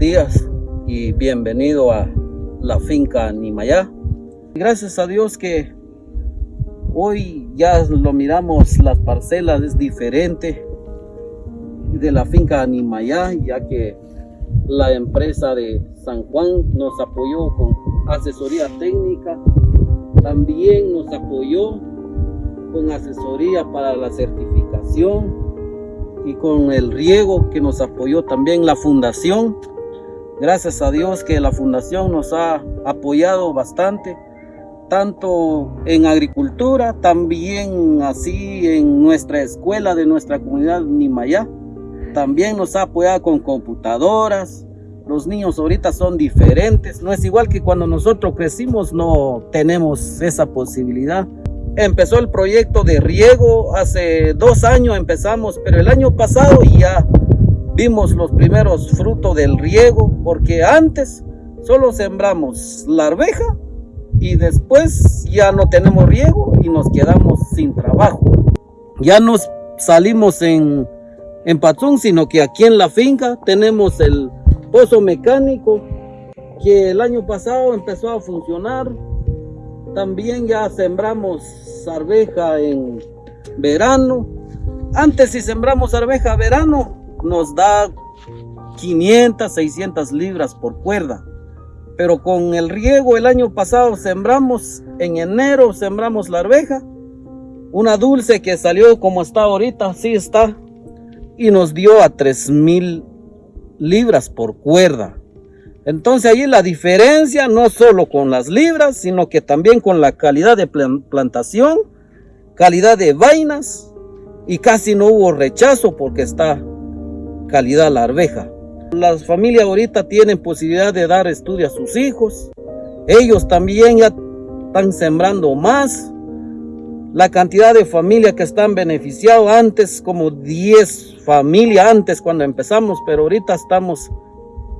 días y bienvenido a la finca Nimayá. Gracias a Dios que hoy ya lo miramos, las parcelas es diferente de la finca Nimayá, ya que la empresa de San Juan nos apoyó con asesoría técnica, también nos apoyó con asesoría para la certificación y con el riego que nos apoyó también la fundación. Gracias a Dios que la fundación nos ha apoyado bastante, tanto en agricultura, también así en nuestra escuela de nuestra comunidad Nimayá. También nos ha apoyado con computadoras. Los niños ahorita son diferentes. No es igual que cuando nosotros crecimos, no tenemos esa posibilidad. Empezó el proyecto de riego, hace dos años empezamos, pero el año pasado ya vimos los primeros frutos del riego, porque antes solo sembramos la arveja y después ya no tenemos riego y nos quedamos sin trabajo. Ya nos salimos en, en sino que aquí en la finca tenemos el pozo mecánico que el año pasado empezó a funcionar también ya sembramos arveja en verano. Antes si sembramos arveja verano nos da 500, 600 libras por cuerda. Pero con el riego el año pasado sembramos, en enero sembramos la arveja. Una dulce que salió como está ahorita, así está. Y nos dio a 3000 libras por cuerda. Entonces ahí la diferencia no solo con las libras, sino que también con la calidad de plantación, calidad de vainas y casi no hubo rechazo porque está calidad la arveja. Las familias ahorita tienen posibilidad de dar estudio a sus hijos. Ellos también ya están sembrando más. La cantidad de familias que están beneficiados antes, como 10 familias antes cuando empezamos, pero ahorita estamos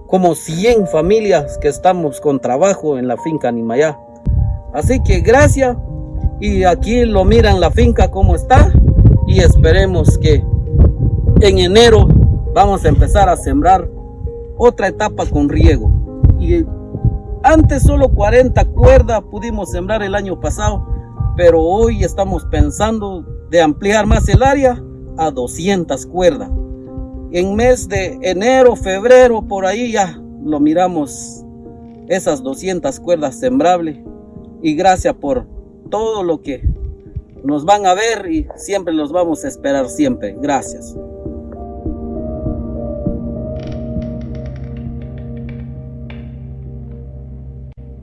como 100 familias que estamos con trabajo en la finca Nimayá. Así que gracias y aquí lo miran la finca como está y esperemos que en enero vamos a empezar a sembrar otra etapa con riego. Y antes solo 40 cuerdas pudimos sembrar el año pasado, pero hoy estamos pensando de ampliar más el área a 200 cuerdas en mes de enero, febrero, por ahí ya lo miramos esas 200 cuerdas sembrables y gracias por todo lo que nos van a ver y siempre los vamos a esperar siempre. Gracias.